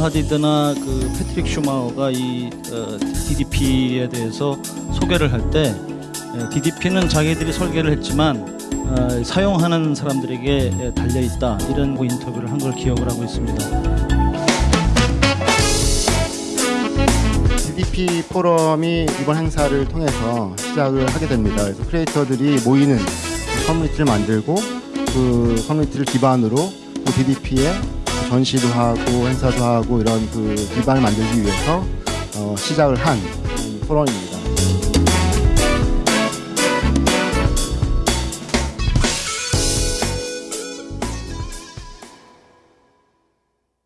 하디드나 그 패트릭 슈마어가 이 어, DDP에 대해서 소개를 할 때 DDP는 자기들이 설계를 했지만 어, 사용하는 사람들에게 달려 있다 이런 그 인터뷰를 한 걸 기억을 하고 있습니다. DDP 포럼이 이번 행사를 통해서 시작을 하게 됩니다. 그래서 크리에이터들이 모이는 커뮤니티를 만들고 그 커뮤니티를 기반으로 그 DDP에 전시도 하고 행사도 하고 이런 그 기반을 만들기 위해서 어, 시작을 한 포럼입니다.